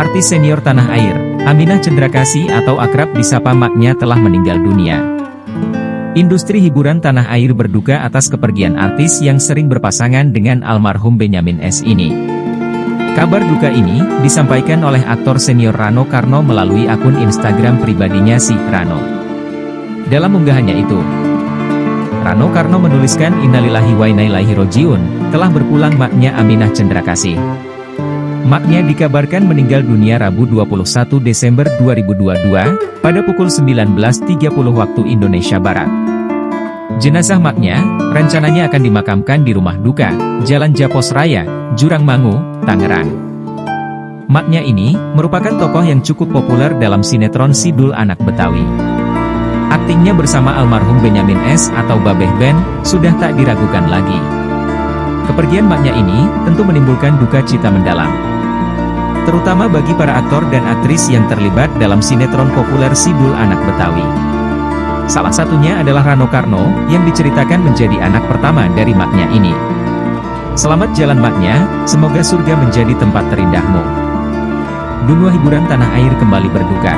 Artis senior tanah air, Aminah Cendrakasih atau akrab disapa maknya telah meninggal dunia. Industri hiburan tanah air berduka atas kepergian artis yang sering berpasangan dengan almarhum Benyamin S. ini. Kabar duka ini disampaikan oleh aktor senior Rano Karno melalui akun Instagram pribadinya si Rano. Dalam unggahannya itu, Rano Karno menuliskan Innalillahi wa inna ilaihi rojiun, telah berpulang maknya Aminah Cendrakasih. Maknya dikabarkan meninggal dunia Rabu 21 Desember 2022, pada pukul 19.30 waktu Indonesia Barat. Jenazah maknya, rencananya akan dimakamkan di rumah duka, Jalan Japos Raya, Jurang Mangu, Tangerang. Maknya ini, merupakan tokoh yang cukup populer dalam sinetron Sidul Anak Betawi. Aktingnya bersama almarhum Benyamin S. atau Babeh Ben, sudah tak diragukan lagi. Kepergian maknya ini, tentu menimbulkan duka cita mendalam terutama bagi para aktor dan aktris yang terlibat dalam sinetron populer Sidul Anak Betawi. Salah satunya adalah Rano Karno, yang diceritakan menjadi anak pertama dari maknya ini. Selamat jalan maknya, semoga surga menjadi tempat terindahmu. Dunia hiburan tanah air kembali berduka.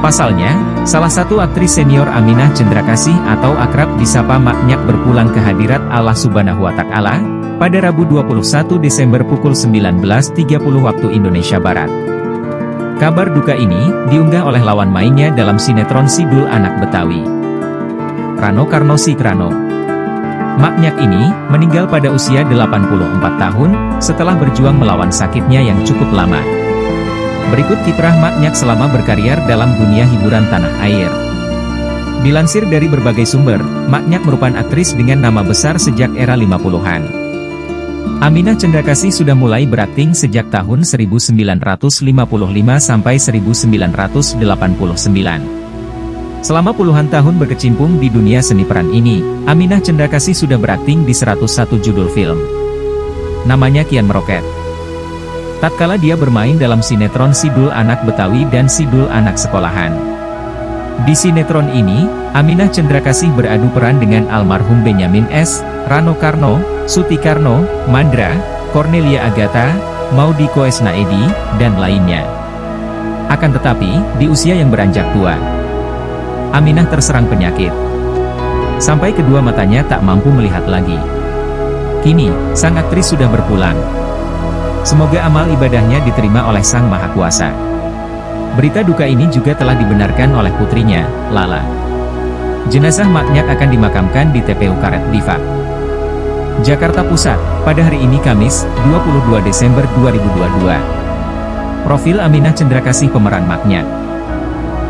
Pasalnya, salah satu aktris senior Aminah Cendrakasih atau akrab disapa maknya berpulang ke hadirat Allah Subhanahu wa Ta'ala, pada Rabu 21 Desember pukul 19.30 waktu Indonesia Barat. Kabar duka ini, diunggah oleh lawan mainnya dalam sinetron Sidul Anak Betawi. Rano Karno Sikrano. Maknyak ini, meninggal pada usia 84 tahun, setelah berjuang melawan sakitnya yang cukup lama. Berikut kiprah Maknyak selama berkarir dalam dunia hiburan tanah air. Dilansir dari berbagai sumber, Maknyak merupakan aktris dengan nama besar sejak era 50-an. Aminah Cendrakasih sudah mulai berakting sejak tahun 1955 sampai 1989. Selama puluhan tahun berkecimpung di dunia seni peran ini, Aminah Cendrakasih sudah berakting di 101 judul film. Namanya Kian Meroket. Tatkala dia bermain dalam sinetron Sidul Anak Betawi dan Sidul Anak Sekolahan. Di sinetron ini, Aminah Cendrakasih beradu peran dengan almarhum Benyamin S., Rano Karno, Suti Karno, Mandra, Cornelia Agatha, Maudi Koesnaedi, dan lainnya. Akan tetapi, di usia yang beranjak tua, Aminah terserang penyakit. Sampai kedua matanya tak mampu melihat lagi. Kini, sang aktris sudah berpulang. Semoga amal ibadahnya diterima oleh Sang Maha Kuasa. Berita duka ini juga telah dibenarkan oleh putrinya, Lala. Jenazah Maknyak akan dimakamkan di TPU Karet Bifak. Jakarta Pusat, pada hari ini Kamis, 22 Desember 2022. Profil Aminah Cendrakasih pemeran maknya.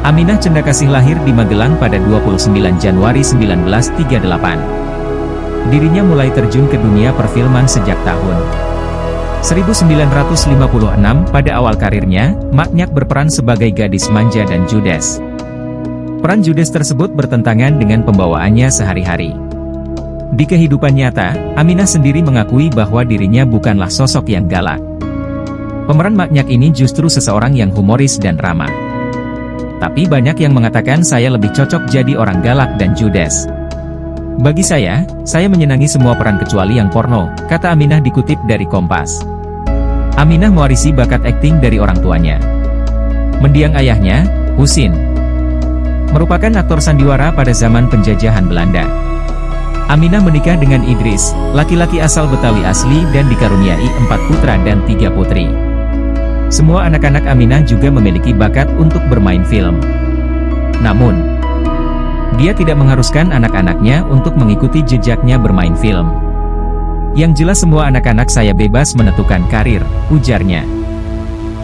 Aminah Cendrakasih lahir di Magelang pada 29 Januari 1938. Dirinya mulai terjun ke dunia perfilman sejak tahun 1956 pada awal karirnya, Maknyak berperan sebagai gadis manja dan judes. Peran judes tersebut bertentangan dengan pembawaannya sehari-hari. Di kehidupan nyata, Aminah sendiri mengakui bahwa dirinya bukanlah sosok yang galak. Pemeran Maknyak ini justru seseorang yang humoris dan ramah. Tapi banyak yang mengatakan saya lebih cocok jadi orang galak dan judes. Bagi saya, saya menyenangi semua peran kecuali yang porno, kata Aminah dikutip dari Kompas. Aminah mewarisi bakat akting dari orang tuanya. Mendiang ayahnya, Husin, merupakan aktor sandiwara pada zaman penjajahan Belanda. Aminah menikah dengan Idris, laki-laki asal Betawi asli dan dikaruniai empat putra dan tiga putri. Semua anak-anak Aminah juga memiliki bakat untuk bermain film. Namun, dia tidak mengharuskan anak-anaknya untuk mengikuti jejaknya bermain film. Yang jelas semua anak-anak saya bebas menentukan karir, ujarnya.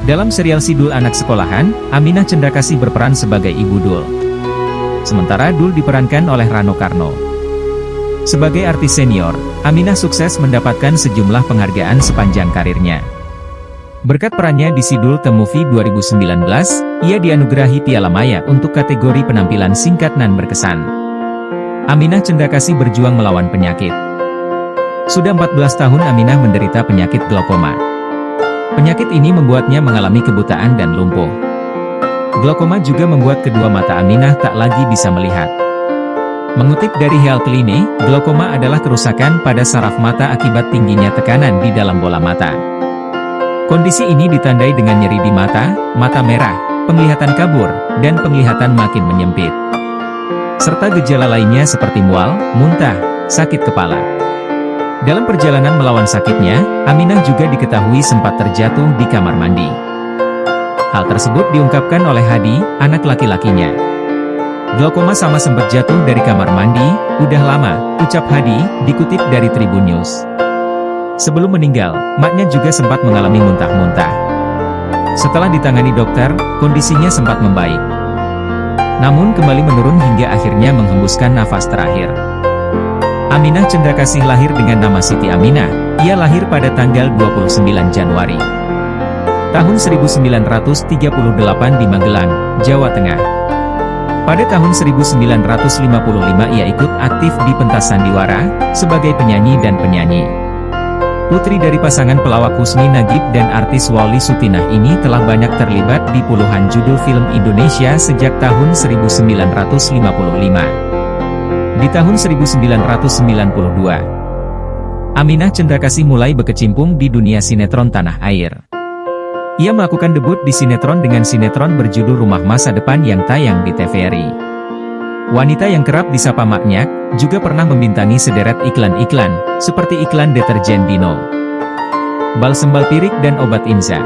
Dalam serial Sidul Anak Sekolahan, Aminah Cendrakasih berperan sebagai Ibu Dul. Sementara Dul diperankan oleh Rano Karno. Sebagai artis senior, Aminah sukses mendapatkan sejumlah penghargaan sepanjang karirnya. Berkat perannya di Sidul The Movie 2019, ia dianugerahi Piala Maya untuk kategori penampilan singkat dan berkesan. Aminah Cendrakasih berjuang melawan penyakit. Sudah 14 tahun Aminah menderita penyakit glaukoma. Penyakit ini membuatnya mengalami kebutaan dan lumpuh. Glaukoma juga membuat kedua mata Aminah tak lagi bisa melihat. Mengutip dari Health Clinic, glaukoma adalah kerusakan pada saraf mata akibat tingginya tekanan di dalam bola mata. Kondisi ini ditandai dengan nyeri di mata, mata merah, penglihatan kabur, dan penglihatan makin menyempit. Serta gejala lainnya seperti mual, muntah, sakit kepala. Dalam perjalanan melawan sakitnya, Aminah juga diketahui sempat terjatuh di kamar mandi. Hal tersebut diungkapkan oleh Hadi, anak laki-lakinya. Glaukoma sama sempat jatuh dari kamar mandi, udah lama, ucap Hadi, dikutip dari Tribun News. Sebelum meninggal, maknya juga sempat mengalami muntah-muntah. Setelah ditangani dokter, kondisinya sempat membaik. Namun kembali menurun hingga akhirnya menghembuskan nafas terakhir. Aminah Cendrakasih lahir dengan nama Siti Aminah, ia lahir pada tanggal 29 Januari. Tahun 1938 di Magelang, Jawa Tengah. Pada tahun 1955 ia ikut aktif di pentas sandiwara, sebagai penyanyi dan penyanyi. Putri dari pasangan pelawak Husni Nagib dan artis Wali Sutinah ini telah banyak terlibat di puluhan judul film Indonesia sejak tahun 1955. Di tahun 1992, Aminah Cendrakasih mulai berkecimpung di dunia sinetron tanah air. Ia melakukan debut di sinetron dengan sinetron berjudul Rumah Masa Depan yang tayang di TVRI. Wanita yang kerap disapa maknya, juga pernah membintangi sederet iklan-iklan, seperti iklan deterjen Dino, balsem Balpirik dan obat Inza.